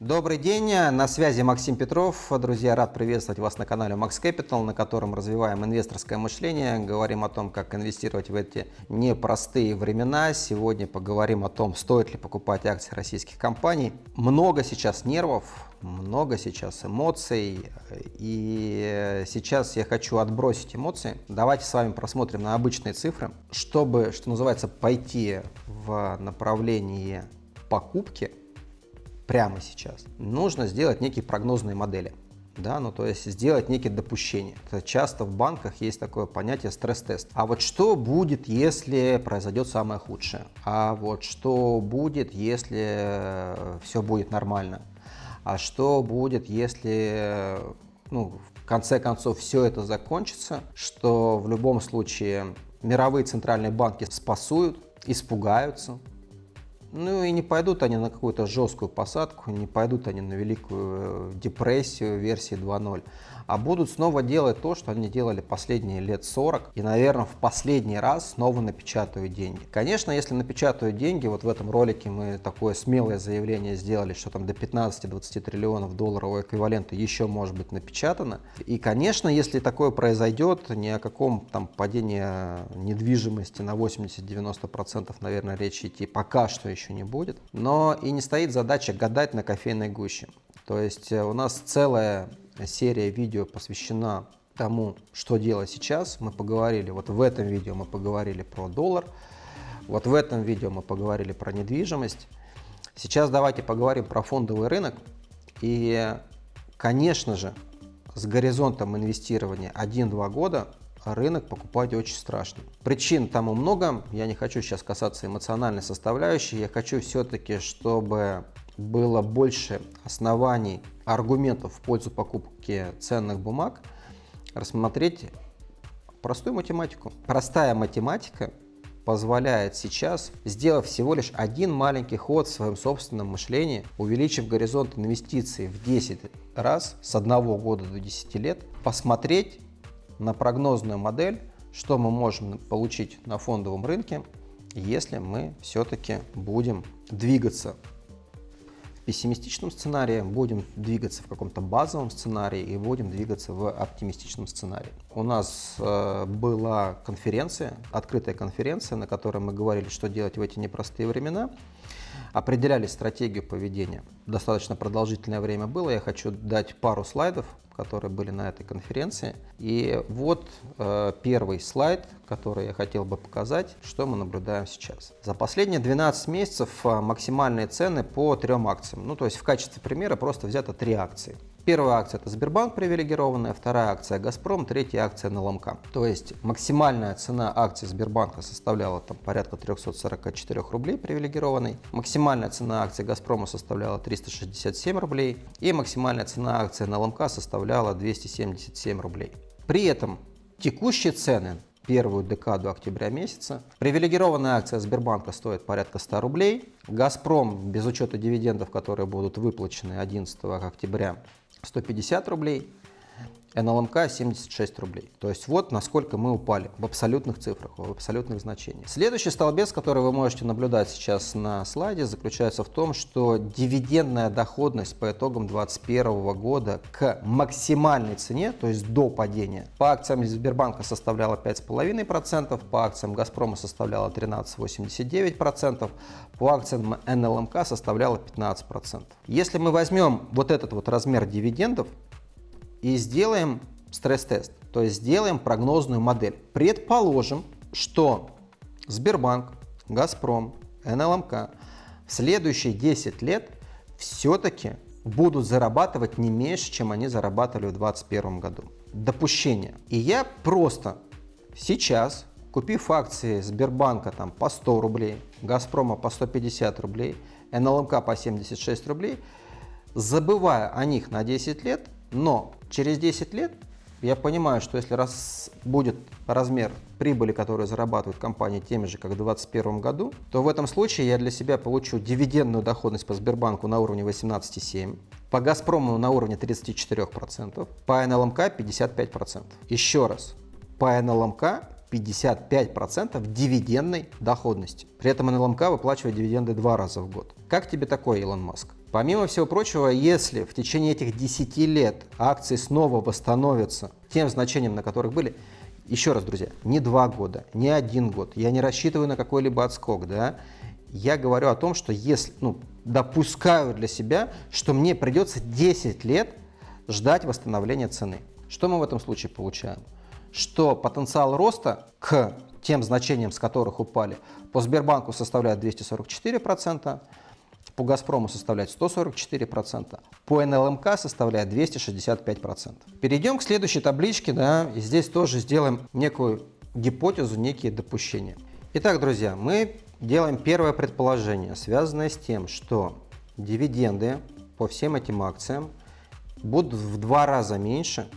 Добрый день, на связи Максим Петров. Друзья, рад приветствовать вас на канале Max Capital, на котором развиваем инвесторское мышление, говорим о том, как инвестировать в эти непростые времена. Сегодня поговорим о том, стоит ли покупать акции российских компаний. Много сейчас нервов, много сейчас эмоций, и сейчас я хочу отбросить эмоции. Давайте с вами просмотрим на обычные цифры, чтобы, что называется, пойти в направлении покупки прямо сейчас, нужно сделать некие прогнозные модели. Да, ну то есть сделать некие допущения. Это часто в банках есть такое понятие стресс-тест. А вот что будет, если произойдет самое худшее? А вот что будет, если все будет нормально? А что будет, если ну, в конце концов все это закончится, что в любом случае мировые центральные банки спасуют, испугаются, ну и не пойдут они на какую-то жесткую посадку, не пойдут они на великую э, депрессию версии 2.0 а будут снова делать то, что они делали последние лет 40 и, наверное, в последний раз снова напечатают деньги. Конечно, если напечатают деньги, вот в этом ролике мы такое смелое заявление сделали, что там до 15-20 триллионов долларового эквивалента еще может быть напечатано. И, конечно, если такое произойдет, ни о каком там падении недвижимости на 80-90% наверное речи идти пока что еще не будет. Но и не стоит задача гадать на кофейной гуще. То есть э, у нас целая серия видео посвящена тому, что делать сейчас. Мы поговорили, вот в этом видео мы поговорили про доллар, вот в этом видео мы поговорили про недвижимость. Сейчас давайте поговорим про фондовый рынок. И, конечно же, с горизонтом инвестирования 1-2 года рынок покупать очень страшно. Причин тому много, я не хочу сейчас касаться эмоциональной составляющей, я хочу все-таки, чтобы было больше оснований, аргументов в пользу покупки ценных бумаг, рассмотреть простую математику. Простая математика позволяет сейчас, сделав всего лишь один маленький ход в своем собственном мышлении, увеличив горизонт инвестиций в 10 раз с одного года до 10 лет, посмотреть на прогнозную модель, что мы можем получить на фондовом рынке, если мы все-таки будем двигаться пессимистичном сценарии, будем двигаться в каком-то базовом сценарии и будем двигаться в оптимистичном сценарии. У нас э, была конференция, открытая конференция, на которой мы говорили, что делать в эти непростые времена определяли стратегию поведения. Достаточно продолжительное время было. Я хочу дать пару слайдов, которые были на этой конференции. И вот э, первый слайд, который я хотел бы показать, что мы наблюдаем сейчас. За последние 12 месяцев э, максимальные цены по трем акциям. Ну, то есть в качестве примера просто взято три акции. Первая акция это Сбербанк привилегированная, вторая акция Газпром, третья акция НЛМК. То есть максимальная цена акции Сбербанка составляла там порядка 344 рублей привилегированной, максимальная цена акции Газпрома составляла 367 рублей и максимальная цена акции НЛМК составляла 277 рублей. При этом текущие цены первую декаду октября месяца. Привилегированная акция Сбербанка стоит порядка 100 рублей. Газпром, без учета дивидендов, которые будут выплачены 11 октября, 150 рублей. НЛМК 76 рублей. То есть вот насколько мы упали в абсолютных цифрах, в абсолютных значениях. Следующий столбец, который вы можете наблюдать сейчас на слайде, заключается в том, что дивидендная доходность по итогам 2021 года к максимальной цене, то есть до падения, по акциям Сбербанка составляла 5,5%, по акциям Газпрома составляла 13,89%, по акциям НЛМК составляла 15%. Если мы возьмем вот этот вот размер дивидендов, и сделаем стресс-тест, то есть сделаем прогнозную модель. Предположим, что Сбербанк, Газпром, НЛМК в следующие 10 лет все-таки будут зарабатывать не меньше, чем они зарабатывали в 2021 году. Допущение. И я просто сейчас, купив акции Сбербанка там, по 100 рублей, Газпрома по 150 рублей, НЛМК по 76 рублей, забывая о них на 10 лет, но через 10 лет я понимаю, что если раз будет размер прибыли, которую зарабатывает компания теми же, как в 2021 году, то в этом случае я для себя получу дивидендную доходность по Сбербанку на уровне 18,7%, по Газпрому на уровне 34%, по НЛМК 55%. Еще раз, по НЛМК 55% дивидендной доходности. При этом НЛМК выплачивает дивиденды два раза в год. Как тебе такой, Илон Маск? Помимо всего прочего, если в течение этих 10 лет акции снова восстановятся тем значением, на которых были, еще раз, друзья, не два года, не один год, я не рассчитываю на какой-либо отскок, да, я говорю о том, что если, ну, допускаю для себя, что мне придется 10 лет ждать восстановления цены. Что мы в этом случае получаем? Что потенциал роста к тем значениям, с которых упали, по Сбербанку составляет 244%, по «Газпрому» составляет 144%, по НЛМК составляет 265%. Перейдем к следующей табличке, да, и здесь тоже сделаем некую гипотезу, некие допущения. Итак, друзья, мы делаем первое предположение, связанное с тем, что дивиденды по всем этим акциям будут в два раза меньше,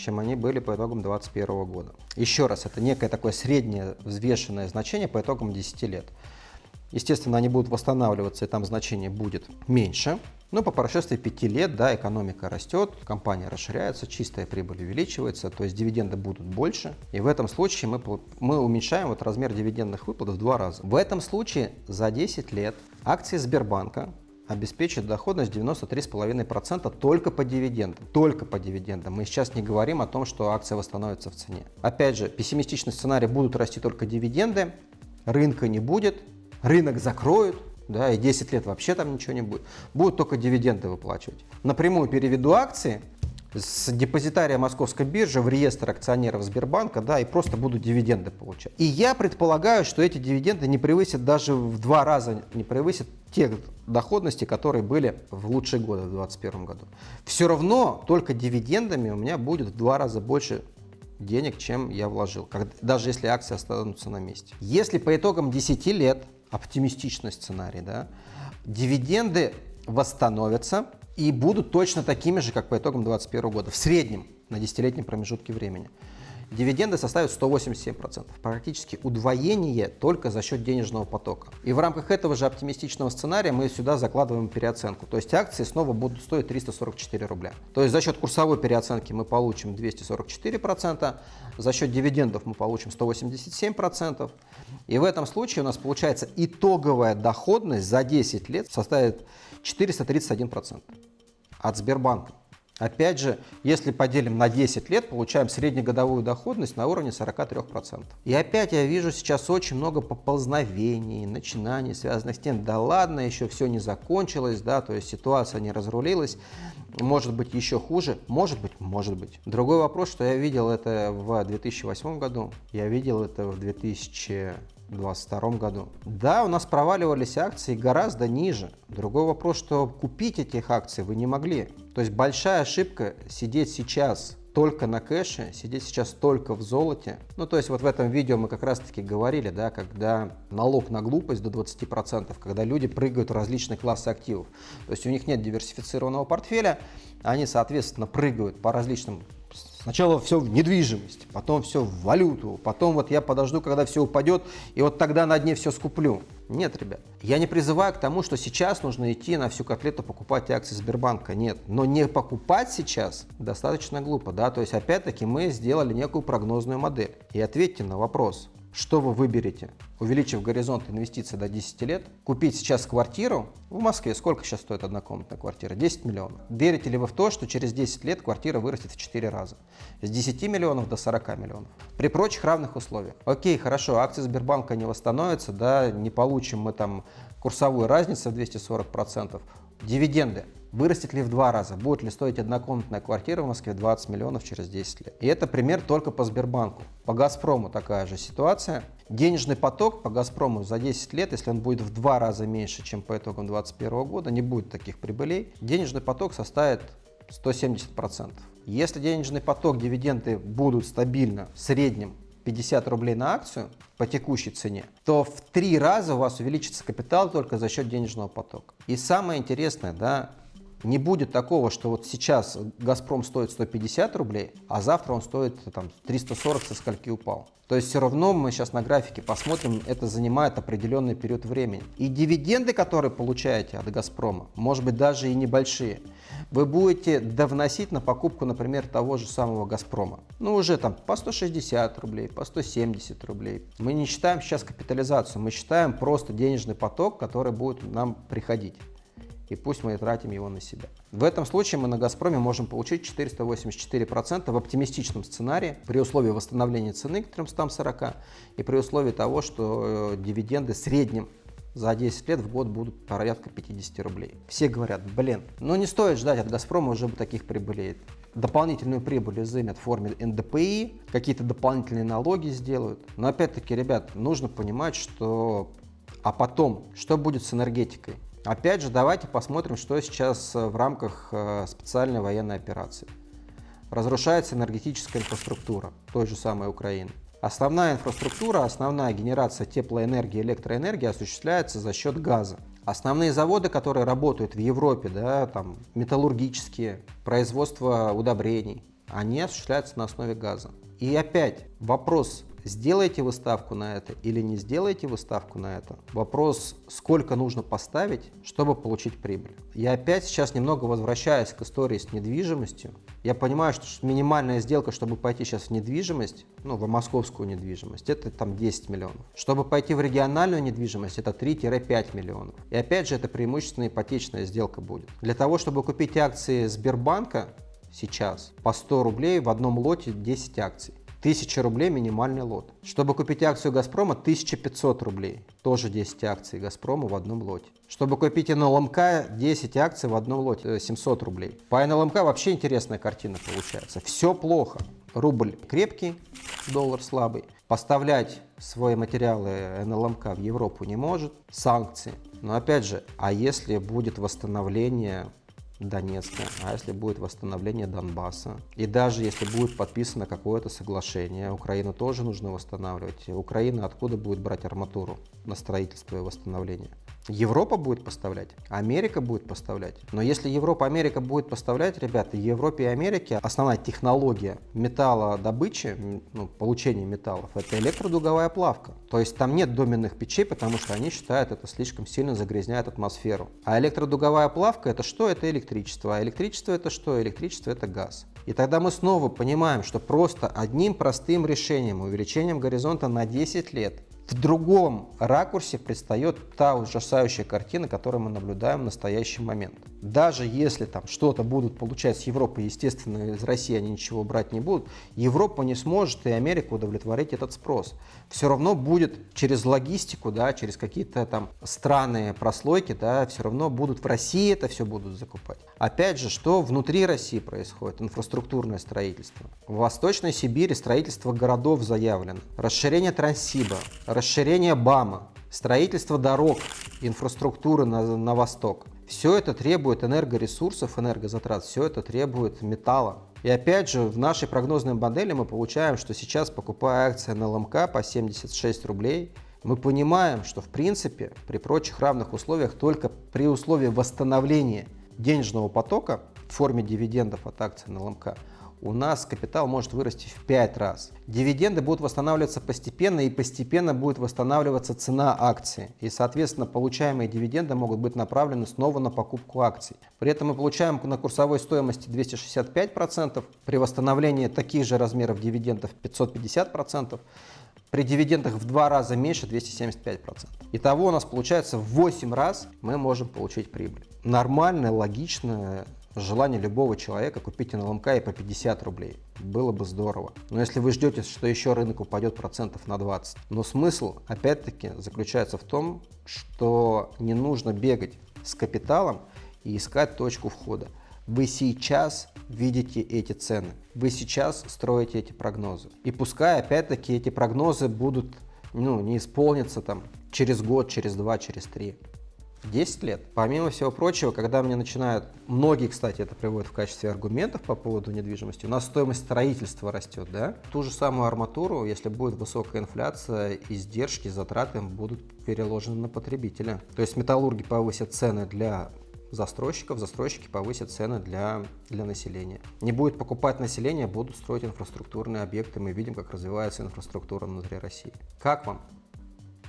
чем они были по итогам 2021 года. Еще раз, это некое такое среднее взвешенное значение по итогам 10 лет. Естественно, они будут восстанавливаться, и там значение будет меньше. Но по прошествии 5 лет да, экономика растет, компания расширяется, чистая прибыль увеличивается, то есть дивиденды будут больше. И в этом случае мы, мы уменьшаем вот размер дивидендных выплат в два раза. В этом случае за 10 лет акции Сбербанка обеспечит доходность 93,5% только по дивидендам. Только по дивидендам. Мы сейчас не говорим о том, что акция восстановится в цене. Опять же, пессимистичный сценарий будут расти только дивиденды, рынка не будет, рынок закроют, да, и 10 лет вообще там ничего не будет. Будут только дивиденды выплачивать. Напрямую переведу акции с депозитария Московской биржи в реестр акционеров Сбербанка, да, и просто будут дивиденды получать. И я предполагаю, что эти дивиденды не превысят даже в два раза, не превысят тех доходностей, которые были в лучшие годы в 2021 году. Все равно только дивидендами у меня будет в два раза больше денег, чем я вложил, даже если акции останутся на месте. Если по итогам 10 лет оптимистичный сценарий, да, дивиденды восстановятся и будут точно такими же, как по итогам 2021 года, в среднем на десятилетнем промежутке времени дивиденды составят 187%. Практически удвоение только за счет денежного потока. И в рамках этого же оптимистичного сценария мы сюда закладываем переоценку. То есть акции снова будут стоить 344 рубля. То есть за счет курсовой переоценки мы получим 244%, за счет дивидендов мы получим 187%. И в этом случае у нас получается итоговая доходность за 10 лет составит 431% от Сбербанка. Опять же, если поделим на 10 лет, получаем среднегодовую доходность на уровне 43%. И опять я вижу сейчас очень много поползновений, начинаний, связанных с тем, да ладно, еще все не закончилось, да, то есть ситуация не разрулилась, может быть еще хуже, может быть, может быть. Другой вопрос, что я видел это в 2008 году, я видел это в 2000 2022 году. Да, у нас проваливались акции гораздо ниже. Другой вопрос, что купить этих акций вы не могли. То есть большая ошибка сидеть сейчас только на кэше, сидеть сейчас только в золоте. Ну, то есть вот в этом видео мы как раз-таки говорили, да, когда налог на глупость до 20%, когда люди прыгают в различные классы активов. То есть у них нет диверсифицированного портфеля, они, соответственно, прыгают по различным Сначала все в недвижимость, потом все в валюту, потом вот я подожду, когда все упадет, и вот тогда на дне все скуплю. Нет, ребят, я не призываю к тому, что сейчас нужно идти на всю котлету покупать акции Сбербанка. Нет, но не покупать сейчас достаточно глупо, да, то есть опять-таки мы сделали некую прогнозную модель. И ответьте на вопрос, что вы выберете? Увеличив горизонт инвестиций до 10 лет, купить сейчас квартиру в Москве, сколько сейчас стоит однокомнатная квартира? 10 миллионов. Верите ли вы в то, что через 10 лет квартира вырастет в 4 раза? С 10 миллионов до 40 миллионов. При прочих равных условиях. Окей, хорошо, акции Сбербанка не восстановятся, да, не получим мы там курсовую разницу в 240%. Дивиденды Вырастет ли в два раза? Будет ли стоить однокомнатная квартира в Москве 20 миллионов через 10 лет? И это пример только по Сбербанку. По Газпрому такая же ситуация. Денежный поток по Газпрому за 10 лет, если он будет в два раза меньше, чем по итогам 2021 года, не будет таких прибылей, денежный поток составит 170%. Если денежный поток, дивиденды будут стабильно в среднем 50 рублей на акцию по текущей цене, то в три раза у вас увеличится капитал только за счет денежного потока. И самое интересное, да, не будет такого, что вот сейчас «Газпром» стоит 150 рублей, а завтра он стоит там, 340, со скольки упал. То есть все равно мы сейчас на графике посмотрим, это занимает определенный период времени. И дивиденды, которые получаете от «Газпрома», может быть даже и небольшие, вы будете довносить на покупку, например, того же самого «Газпрома». Ну уже там по 160 рублей, по 170 рублей. Мы не считаем сейчас капитализацию, мы считаем просто денежный поток, который будет нам приходить. И пусть мы тратим его на себя. В этом случае мы на «Газпроме» можем получить 484% в оптимистичном сценарии при условии восстановления цены к 340 и при условии того, что э, дивиденды в среднем за 10 лет в год будут порядка 50 рублей. Все говорят, блин, ну не стоит ждать от «Газпрома» уже таких прибылей. Дополнительную прибыль изымят в форме НДПИ, какие-то дополнительные налоги сделают. Но опять-таки, ребят, нужно понимать, что... А потом, что будет с энергетикой? Опять же, давайте посмотрим, что сейчас в рамках э, специальной военной операции. Разрушается энергетическая инфраструктура той же самой Украины. Основная инфраструктура, основная генерация теплоэнергии, электроэнергии осуществляется за счет газа. Основные заводы, которые работают в Европе, да, там, металлургические, производство удобрений, они осуществляются на основе газа. И опять вопрос Сделаете вы ставку на это или не сделаете вы ставку на это? Вопрос, сколько нужно поставить, чтобы получить прибыль. Я опять сейчас немного возвращаюсь к истории с недвижимостью. Я понимаю, что минимальная сделка, чтобы пойти сейчас в недвижимость, ну, в московскую недвижимость, это там 10 миллионов. Чтобы пойти в региональную недвижимость, это 3-5 миллионов. И опять же, это преимущественно ипотечная сделка будет. Для того, чтобы купить акции Сбербанка, сейчас по 100 рублей в одном лоте 10 акций. 1000 рублей минимальный лот. Чтобы купить акцию «Газпрома» 1500 рублей. Тоже 10 акций «Газпрома» в одном лоте. Чтобы купить НЛМК 10 акций в одном лоте 700 рублей. По НЛМК вообще интересная картина получается. Все плохо. Рубль крепкий, доллар слабый. Поставлять свои материалы НЛМК в Европу не может. Санкции. Но опять же, а если будет восстановление Донецка, а если будет восстановление Донбасса. И даже если будет подписано какое-то соглашение, Украину тоже нужно восстанавливать. Украина откуда будет брать арматуру на строительство и восстановление? Европа будет поставлять, Америка будет поставлять. Но если Европа, Америка будет поставлять, ребята, Европе и Америке основная технология металлодобычи, ну, получения металлов, это электродуговая плавка. То есть там нет доменных печей, потому что они считают, это слишком сильно загрязняет атмосферу. А электродуговая плавка это что? Это электричество. А электричество это что? Электричество это газ. И тогда мы снова понимаем, что просто одним простым решением, увеличением горизонта на 10 лет, в другом ракурсе предстает та ужасающая картина, которую мы наблюдаем в настоящий момент. Даже если там что-то будут получать с Европы, естественно, из России они ничего брать не будут, Европа не сможет и Америка удовлетворить этот спрос. Все равно будет через логистику, да, через какие-то там странные прослойки, да, все равно будут в России это все будут закупать. Опять же, что внутри России происходит? Инфраструктурное строительство. В Восточной Сибири строительство городов заявлено. Расширение Транссиба, расширение БАМа, строительство дорог, инфраструктуры на, на восток. Все это требует энергоресурсов, энергозатрат, все это требует металла. И опять же, в нашей прогнозной модели мы получаем, что сейчас, покупая акции на ЛМК по 76 рублей, мы понимаем, что в принципе при прочих равных условиях только при условии восстановления денежного потока в форме дивидендов от акций на ЛМК у нас капитал может вырасти в 5 раз. Дивиденды будут восстанавливаться постепенно и постепенно будет восстанавливаться цена акции. И, соответственно, получаемые дивиденды могут быть направлены снова на покупку акций. При этом мы получаем на курсовой стоимости 265%, при восстановлении таких же размеров дивидендов 550%, при дивидендах в два раза меньше 275%. Итого у нас получается в 8 раз мы можем получить прибыль. Нормальная, логичная желание любого человека купить НЛМК и по 50 рублей. Было бы здорово. Но если вы ждете, что еще рынок упадет процентов на 20. Но смысл, опять-таки, заключается в том, что не нужно бегать с капиталом и искать точку входа. Вы сейчас видите эти цены. Вы сейчас строите эти прогнозы. И пускай, опять-таки, эти прогнозы будут, ну, не исполнятся там через год, через два, через три. 10 лет. Помимо всего прочего, когда мне начинают, многие, кстати, это приводят в качестве аргументов по поводу недвижимости, у нас стоимость строительства растет, да? Ту же самую арматуру, если будет высокая инфляция, издержки, затраты будут переложены на потребителя. То есть металлурги повысят цены для застройщиков, застройщики повысят цены для, для населения. Не будет покупать население, будут строить инфраструктурные объекты. Мы видим, как развивается инфраструктура внутри России. Как вам?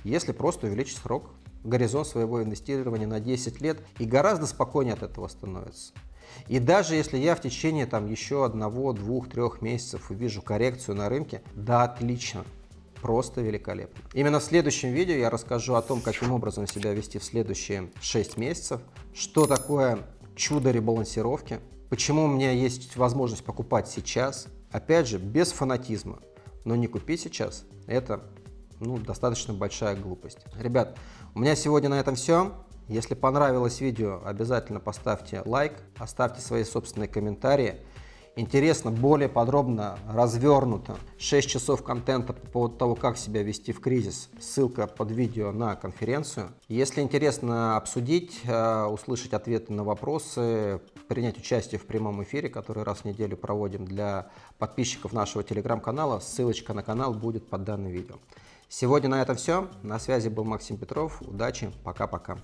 Если просто увеличить срок горизонт своего инвестирования на 10 лет и гораздо спокойнее от этого становится. И даже если я в течение там еще одного, двух, трех месяцев увижу коррекцию на рынке, да, отлично. просто великолепно. Именно в следующем видео я расскажу о том, каким образом себя вести в следующие 6 месяцев, что такое чудо ребалансировки, почему у меня есть возможность покупать сейчас, опять же, без фанатизма, но не купить сейчас, это ну, достаточно большая глупость. Ребят, у меня сегодня на этом все. Если понравилось видео, обязательно поставьте лайк, оставьте свои собственные комментарии. Интересно, более подробно, развернуто, 6 часов контента по поводу того, как себя вести в кризис. Ссылка под видео на конференцию. Если интересно обсудить, э, услышать ответы на вопросы, принять участие в прямом эфире, который раз в неделю проводим для подписчиков нашего телеграм-канала, ссылочка на канал будет под данным видео. Сегодня на этом все. На связи был Максим Петров. Удачи. Пока-пока.